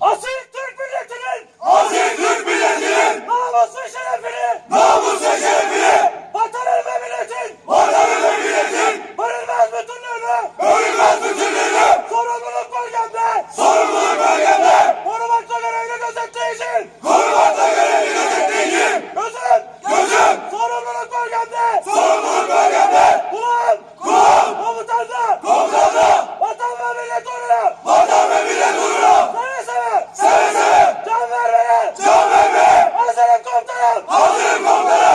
Asil Türk milletinin! Asil Türk milletinin! Namusu şerefini! Namusu şerefini! Vatanın ve milletin! Vatanın ve milletin! Bölünmez bütünlüğünü! Bölünmez bütünlüğünü! Sorumluluk bölgemde! Sorumluluk bölgemde! Korumakta görevli gözetleyicin! Korumakta görevli gözetleyicin! Gözüm! Gözüm! Sorumluluk bölgemde! Sorumluluk bölgemde! Control housing control